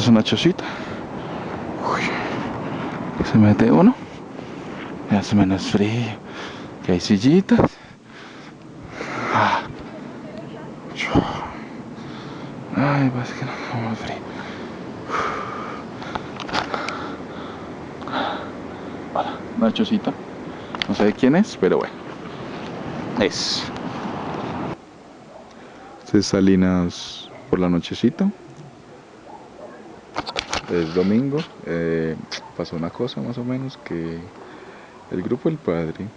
es una chocita. Se mete uno. Ya hace menos frío. Que hay sillitas. Ah. Ay, pues que no como frío. Una chocita. No sé de quién es, pero bueno. Es. Este es Salinas por la nochecita. Es domingo. eh, pasó una cosa más o menos que el grupo del padre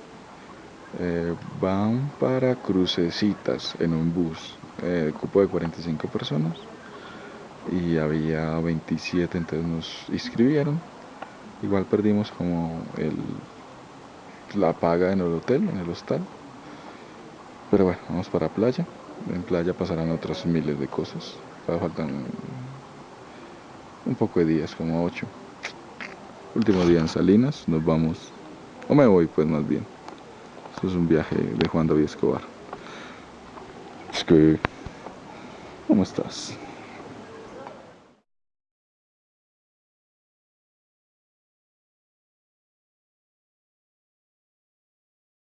eh, van para crucecitas en un bus. Eh, cupo de 45 personas y había 27, entonces nos inscribieron. Igual perdimos como el, la paga en el hotel, en el hostal. Pero bueno, vamos para playa. En playa pasarán otras miles de cosas. Faltan un poco de días, como 8. Último día en Salinas, nos vamos. O me voy, pues más bien. Esto es un viaje de Juan David Escobar. Es que. ¿Cómo estás?